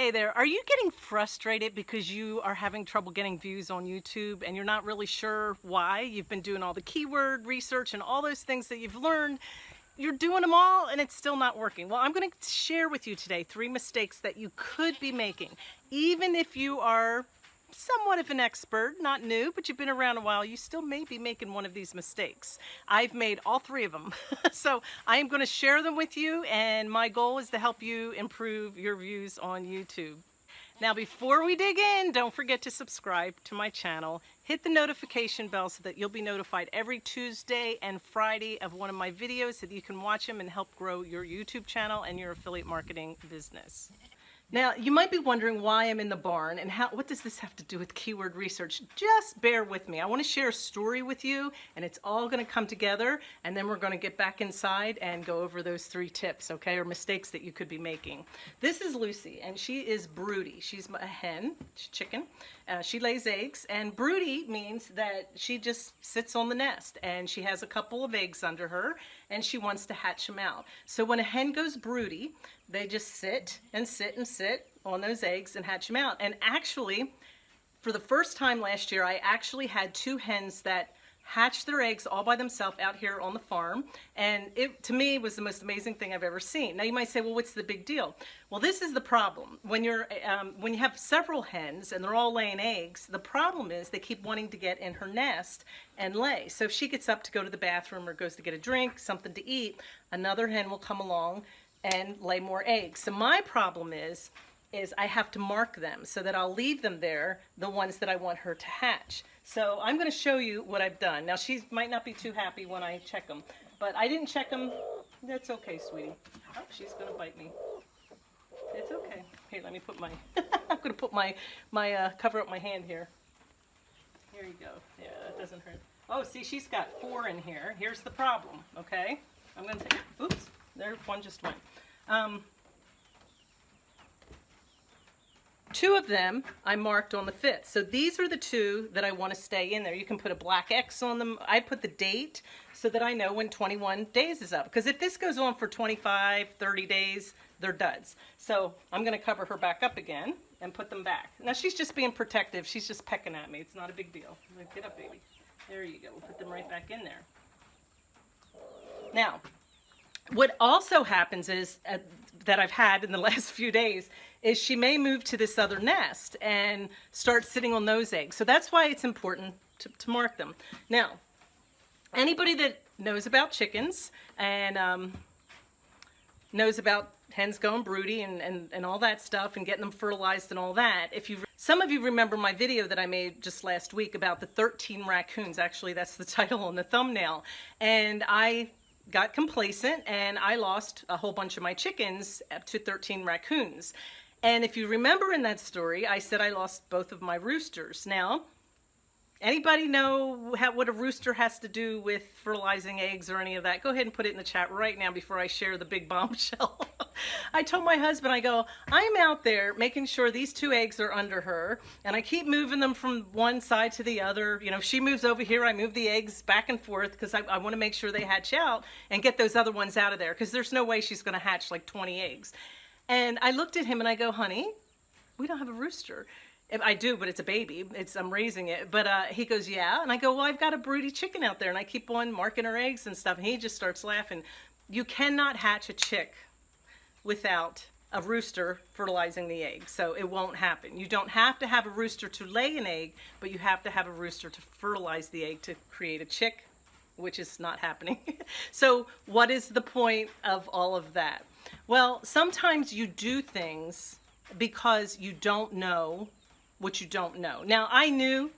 Hey there, are you getting frustrated because you are having trouble getting views on YouTube and you're not really sure why? You've been doing all the keyword research and all those things that you've learned. You're doing them all and it's still not working. Well, I'm going to share with you today three mistakes that you could be making. Even if you are somewhat of an expert, not new, but you've been around a while, you still may be making one of these mistakes. I've made all three of them. so I am going to share them with you and my goal is to help you improve your views on YouTube. Now before we dig in, don't forget to subscribe to my channel. Hit the notification bell so that you'll be notified every Tuesday and Friday of one of my videos so that you can watch them and help grow your YouTube channel and your affiliate marketing business. Now, you might be wondering why I'm in the barn and how, what does this have to do with keyword research? Just bear with me. I want to share a story with you and it's all going to come together and then we're going to get back inside and go over those three tips, okay, or mistakes that you could be making. This is Lucy and she is broody. She's a hen, she's chicken. Uh, she lays eggs and broody means that she just sits on the nest and she has a couple of eggs under her and she wants to hatch them out. So when a hen goes broody, they just sit and sit and sit on those eggs and hatch them out. And actually, for the first time last year, I actually had two hens that hatched their eggs all by themselves out here on the farm. And it, to me, was the most amazing thing I've ever seen. Now you might say, well, what's the big deal? Well, this is the problem. When, you're, um, when you have several hens and they're all laying eggs, the problem is they keep wanting to get in her nest and lay. So if she gets up to go to the bathroom or goes to get a drink, something to eat, another hen will come along and lay more eggs. So my problem is, is I have to mark them so that I'll leave them there, the ones that I want her to hatch. So I'm going to show you what I've done. Now she might not be too happy when I check them, but I didn't check them. That's okay, sweetie. Oh, she's going to bite me. It's okay. Here, let me put my, I'm to put my, my, uh, cover up my hand here. Here you go. Yeah, that doesn't hurt. Oh, see, she's got four in here. Here's the problem, okay? I'm going to take, oops, there, one just went. Um, Two of them I marked on the 5th. So these are the two that I want to stay in there. You can put a black X on them. I put the date so that I know when 21 days is up. Because if this goes on for 25, 30 days, they're duds. So I'm going to cover her back up again and put them back. Now she's just being protective. She's just pecking at me. It's not a big deal. Get up, baby. There you go. We'll put them right back in there. Now, what also happens is, uh, that I've had in the last few days, is she may move to this other nest and start sitting on those eggs. So that's why it's important to, to mark them. Now, anybody that knows about chickens and um, knows about hens going broody and, and, and all that stuff and getting them fertilized and all that. If you Some of you remember my video that I made just last week about the 13 raccoons. Actually, that's the title on the thumbnail. And I got complacent and I lost a whole bunch of my chickens up to 13 raccoons. And if you remember in that story, I said I lost both of my roosters. Now, anybody know how, what a rooster has to do with fertilizing eggs or any of that? Go ahead and put it in the chat right now before I share the big bombshell. I told my husband, I go, I'm out there making sure these two eggs are under her, and I keep moving them from one side to the other. You know, if she moves over here, I move the eggs back and forth because I, I want to make sure they hatch out and get those other ones out of there because there's no way she's going to hatch like 20 eggs. And I looked at him and I go, honey, we don't have a rooster. I do, but it's a baby. It's I'm raising it. But uh, he goes, yeah. And I go, well, I've got a broody chicken out there, and I keep on marking her eggs and stuff. And he just starts laughing. You cannot hatch a chick without a rooster fertilizing the egg. So it won't happen. You don't have to have a rooster to lay an egg, but you have to have a rooster to fertilize the egg to create a chick, which is not happening. so what is the point of all of that? Well, sometimes you do things because you don't know what you don't know. Now, I knew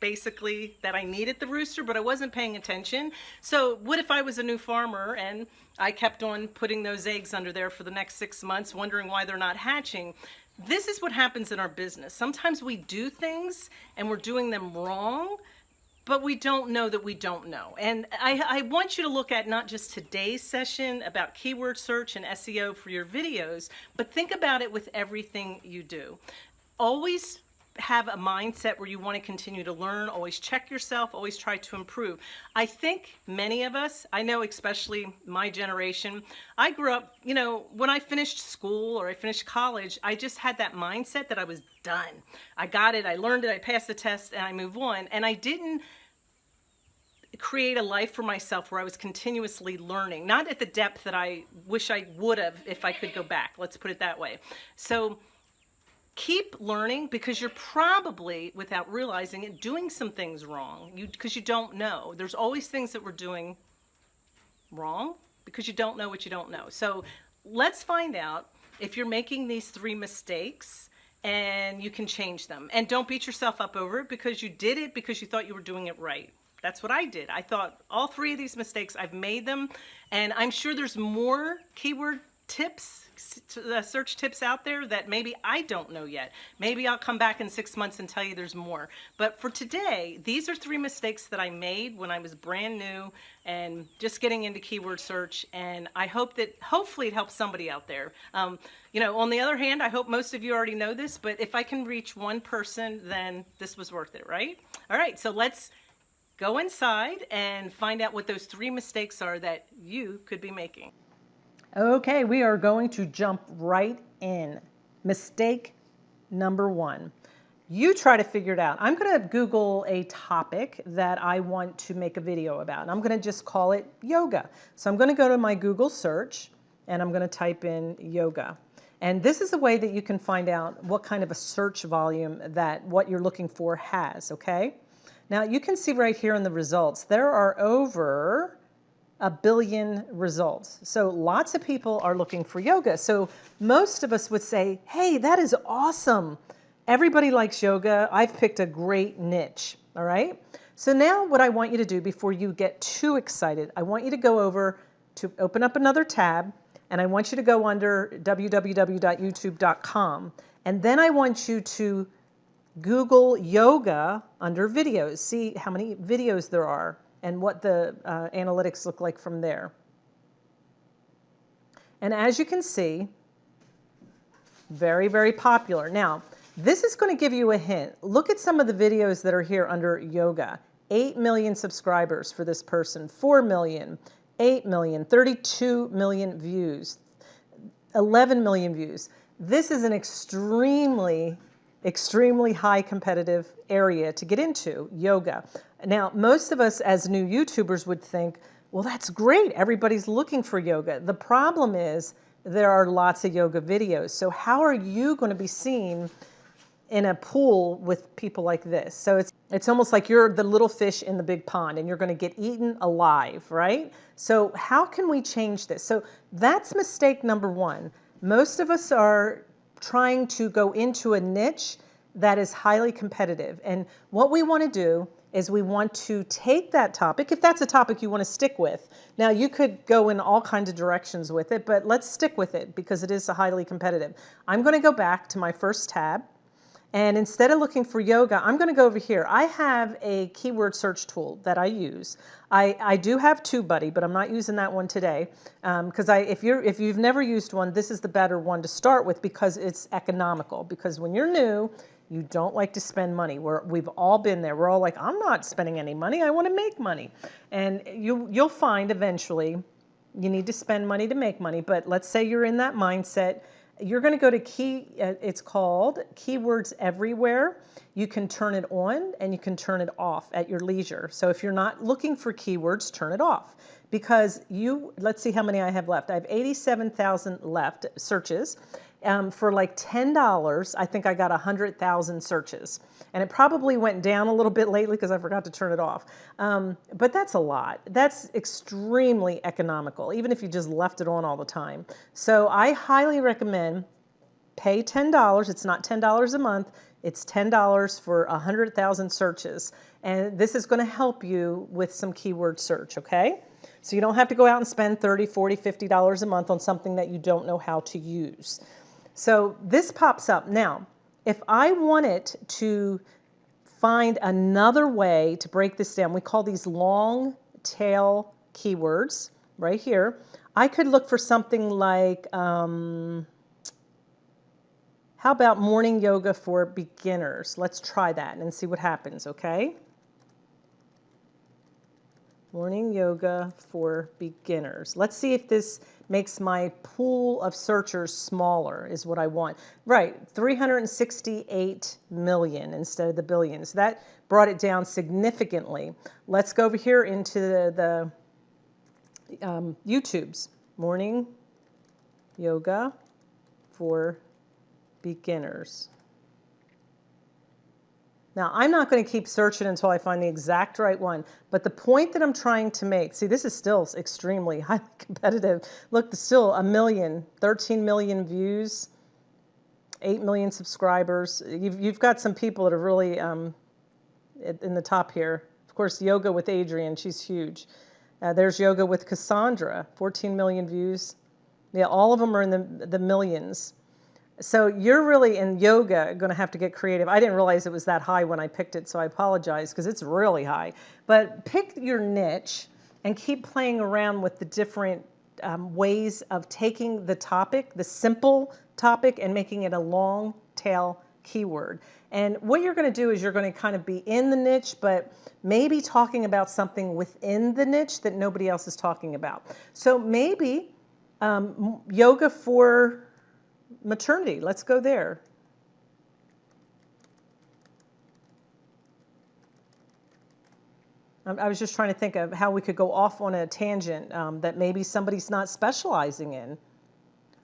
basically that I needed the rooster, but I wasn't paying attention. So what if I was a new farmer and I kept on putting those eggs under there for the next six months, wondering why they're not hatching? This is what happens in our business. Sometimes we do things and we're doing them wrong but we don't know that we don't know. And I, I, want you to look at not just today's session about keyword search and SEO for your videos, but think about it with everything you do. Always have a mindset where you want to continue to learn, always check yourself, always try to improve. I think many of us, I know especially my generation, I grew up, you know, when I finished school or I finished college, I just had that mindset that I was done. I got it, I learned it, I passed the test, and I move on. And I didn't create a life for myself where I was continuously learning, not at the depth that I wish I would have if I could go back. Let's put it that way. So keep learning because you're probably, without realizing it, doing some things wrong you because you don't know. There's always things that we're doing wrong because you don't know what you don't know. So let's find out if you're making these three mistakes and you can change them. And don't beat yourself up over it because you did it because you thought you were doing it right. That's what I did. I thought all three of these mistakes, I've made them, and I'm sure there's more keyword tips, uh, search tips out there that maybe I don't know yet. Maybe I'll come back in six months and tell you there's more. But for today, these are three mistakes that I made when I was brand new and just getting into keyword search. And I hope that hopefully it helps somebody out there. Um, you know, on the other hand, I hope most of you already know this, but if I can reach one person, then this was worth it, right? All right, so let's go inside and find out what those three mistakes are that you could be making. Okay, we are going to jump right in. Mistake number one. You try to figure it out. I'm going to Google a topic that I want to make a video about. And I'm going to just call it yoga. So I'm going to go to my Google search and I'm going to type in yoga. And this is a way that you can find out what kind of a search volume that what you're looking for has, okay? Now you can see right here in the results, there are over a billion results. So lots of people are looking for yoga. So most of us would say, hey, that is awesome. Everybody likes yoga. I've picked a great niche, all right? So now what I want you to do before you get too excited, I want you to go over to open up another tab and I want you to go under www.youtube.com and then I want you to Google yoga under videos. See how many videos there are and what the uh, analytics look like from there. And as you can see, very, very popular. Now, this is going to give you a hint. Look at some of the videos that are here under yoga. 8 million subscribers for this person, 4 million, 8 million, 32 million views, 11 million views. This is an extremely, extremely high competitive area to get into, yoga. Now, most of us as new YouTubers would think, well, that's great. Everybody's looking for yoga. The problem is there are lots of yoga videos. So how are you going to be seen in a pool with people like this? So it's, it's almost like you're the little fish in the big pond and you're going to get eaten alive, right? So how can we change this? So that's mistake number one. Most of us are trying to go into a niche that is highly competitive. And what we want to do is we want to take that topic, if that's a topic you want to stick with. Now, you could go in all kinds of directions with it, but let's stick with it because it is a highly competitive. I'm going to go back to my first tab. And instead of looking for yoga, I'm going to go over here. I have a keyword search tool that I use. I, I do have TubeBuddy, but I'm not using that one today because um, I if you're if you've never used one, this is the better one to start with because it's economical. Because when you're new, you don't like to spend money. We're, we've all been there. We're all like, I'm not spending any money. I want to make money. And you, you'll find eventually you need to spend money to make money. But let's say you're in that mindset. You're going to go to key, uh, it's called Keywords Everywhere. You can turn it on and you can turn it off at your leisure. So if you're not looking for keywords, turn it off because you, let's see how many I have left. I have 87,000 left searches um, for like $10, I think I got 100,000 searches. And it probably went down a little bit lately because I forgot to turn it off. Um, but that's a lot. That's extremely economical, even if you just left it on all the time. So I highly recommend pay $10. It's not $10 a month. It's $10 for 100,000 searches. And this is going to help you with some keyword search, okay? So you don't have to go out and spend 30, 40, 50 dollars a month on something that you don't know how to use. So this pops up. Now, if I wanted to find another way to break this down, we call these long tail keywords right here. I could look for something like, um, How about morning yoga for beginners? Let's try that and see what happens, okay? Morning yoga for beginners. Let's see if this makes my pool of searchers smaller is what I want. Right, 368 million instead of the billions. That brought it down significantly. Let's go over here into the, the um, YouTubes. Morning yoga for beginners. Now, I'm not going to keep searching until I find the exact right one, but the point that I'm trying to make, see, this is still extremely highly competitive. Look, still a million, 13 million views, 8 million subscribers. You've, you've got some people that are really um, in the top here. Of course, Yoga with Adriene, she's huge. Uh, there's Yoga with Kassandra, 14 million views. Yeah, all of them are in the, the millions. So you're really in yoga going to have to get creative. I didn't realize it was that high when I picked it, so I apologize because it's really high. But pick your niche and keep playing around with the different um, ways of taking the topic, the simple topic, and making it a long tail keyword. And what you're going to do is you're going to kind of be in the niche, but maybe talking about something within the niche that nobody else is talking about. So maybe um, yoga for maternity. Let's go there. I was just trying to think of how we could go off on a tangent um, that maybe somebody's not specializing in.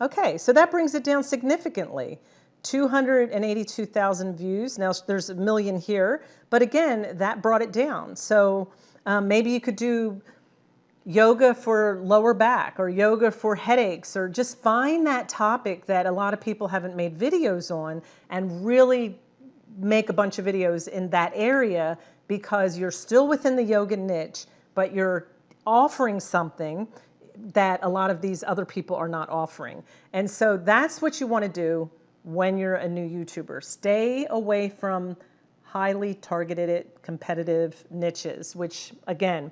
Okay, so that brings it down significantly. 282,000 views. Now there's a million here, but again, that brought it down. So um, maybe you could do yoga for lower back or yoga for headaches or just find that topic that a lot of people haven't made videos on and really make a bunch of videos in that area because you're still within the yoga niche but you're offering something that a lot of these other people are not offering. And so that's what you want to do when you're a new youtuber. Stay away from highly targeted competitive niches which again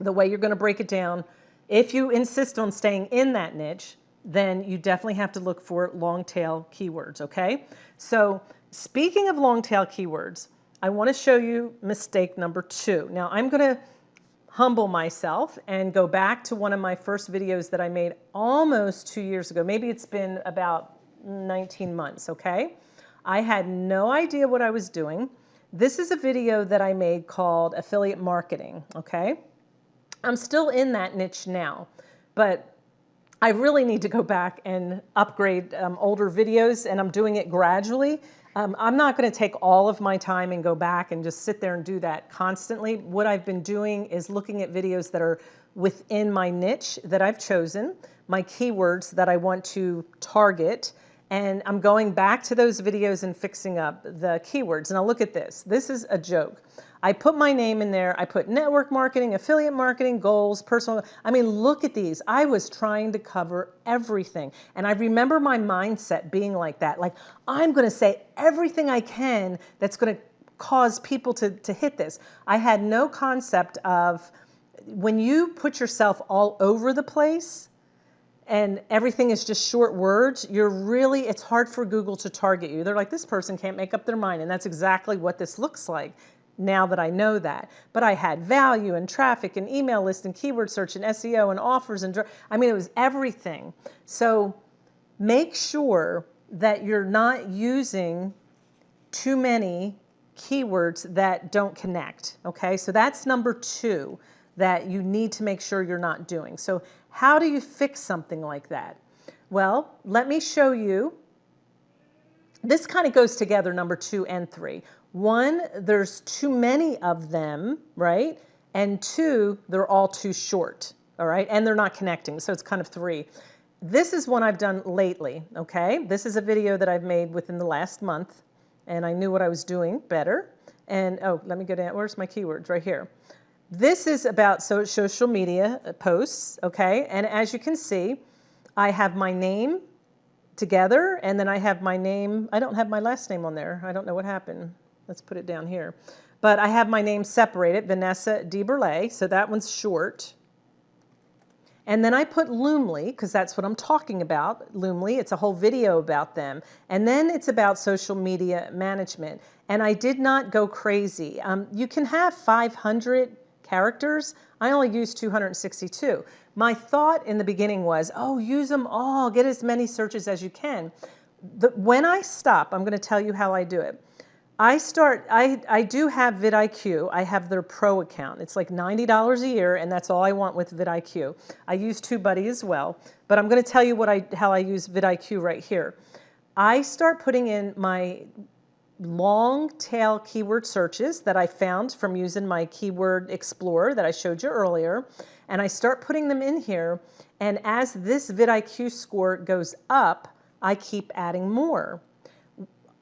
the way you're going to break it down. If you insist on staying in that niche, then you definitely have to look for long tail keywords, okay? So speaking of long tail keywords, I want to show you mistake number two. Now I'm going to humble myself and go back to one of my first videos that I made almost two years ago. Maybe it's been about 19 months, okay? I had no idea what I was doing. This is a video that I made called affiliate marketing, okay? I'm still in that niche now, but I really need to go back and upgrade um, older videos, and I'm doing it gradually. Um, I'm not going to take all of my time and go back and just sit there and do that constantly. What I've been doing is looking at videos that are within my niche that I've chosen, my keywords that I want to target, and I'm going back to those videos and fixing up the keywords. Now look at this. This is a joke. I put my name in there. I put network marketing, affiliate marketing, goals, personal. I mean, look at these. I was trying to cover everything. And I remember my mindset being like that. Like, I'm going to say everything I can that's going to cause people to, to hit this. I had no concept of when you put yourself all over the place, and everything is just short words, you're really, it's hard for Google to target you. They're like, this person can't make up their mind. And that's exactly what this looks like now that I know that. But I had value and traffic and email list and keyword search and SEO and offers and I mean, it was everything. So make sure that you're not using too many keywords that don't connect. Okay, so that's number two that you need to make sure you're not doing. So how do you fix something like that? Well, let me show you. This kind of goes together, number two and three. One, there's too many of them, right? And two, they're all too short, all right? And they're not connecting, so it's kind of three. This is one I've done lately, okay? This is a video that I've made within the last month, and I knew what I was doing better. And, oh, let me go down, where's my keywords? Right here. This is about social media posts, okay? And as you can see, I have my name together, and then I have my name, I don't have my last name on there. I don't know what happened. Let's put it down here. But I have my name separated, Vanessa DeBurle, so that one's short. And then I put Loomly, because that's what I'm talking about. Loomly, it's a whole video about them. And then it's about social media management. And I did not go crazy. Um, you can have 500 characters. I only used 262. My thought in the beginning was, oh, use them all, get as many searches as you can. The, when I stop, I'm going to tell you how I do it. I start, I, I do have vidIQ. I have their pro account. It's like $90 a year, and that's all I want with vidIQ. I use TubeBuddy as well, but I'm going to tell you what I, how I use vidIQ right here. I start putting in my long tail keyword searches that I found from using my keyword explorer that I showed you earlier. And I start putting them in here. And as this vidIQ score goes up, I keep adding more.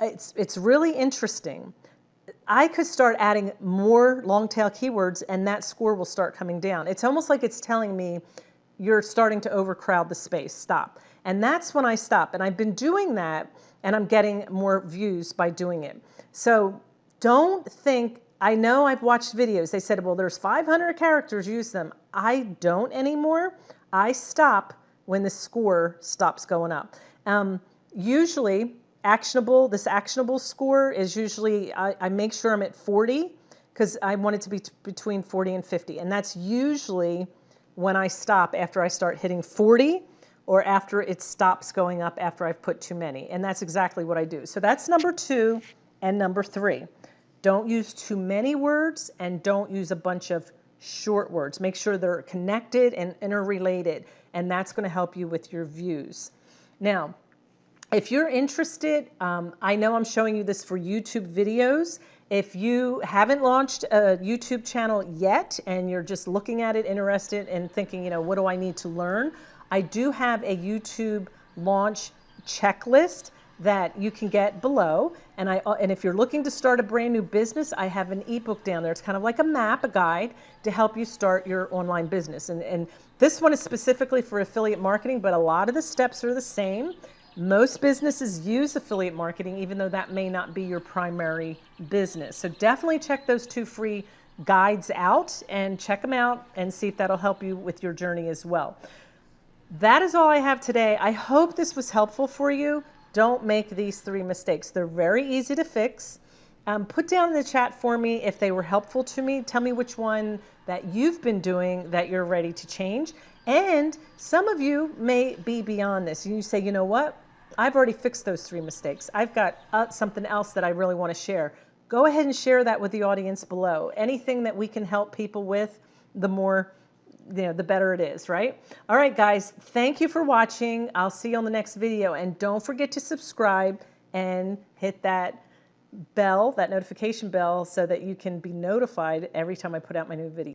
It's, it's really interesting. I could start adding more long tail keywords and that score will start coming down. It's almost like it's telling me you're starting to overcrowd the space, stop. And that's when I stop. And I've been doing that and I'm getting more views by doing it. So don't think, I know I've watched videos, they said, well, there's 500 characters, use them. I don't anymore. I stop when the score stops going up. Um, usually, actionable, this actionable score is usually, I, I make sure I'm at 40 because I want it to be between 40 and 50. And that's usually when I stop after I start hitting 40 or after it stops going up after I've put too many. And that's exactly what I do. So that's number two and number three. Don't use too many words and don't use a bunch of short words. Make sure they're connected and interrelated, and that's going to help you with your views. Now, if you're interested, um, I know I'm showing you this for YouTube videos. If you haven't launched a YouTube channel yet and you're just looking at it, interested, and thinking, you know, what do I need to learn? I do have a YouTube launch checklist that you can get below. And, I, and if you're looking to start a brand new business, I have an ebook down there. It's kind of like a map, a guide to help you start your online business. And, and this one is specifically for affiliate marketing, but a lot of the steps are the same. Most businesses use affiliate marketing, even though that may not be your primary business. So definitely check those two free guides out and check them out and see if that'll help you with your journey as well. That is all I have today. I hope this was helpful for you. Don't make these three mistakes. They're very easy to fix. Um, put down in the chat for me if they were helpful to me. Tell me which one that you've been doing that you're ready to change. And some of you may be beyond this. You say, you know what? I've already fixed those three mistakes. I've got uh, something else that I really want to share. Go ahead and share that with the audience below. Anything that we can help people with, the more you know, the better it is, right? All right, guys, thank you for watching. I'll see you on the next video. And don't forget to subscribe and hit that bell, that notification bell, so that you can be notified every time I put out my new video.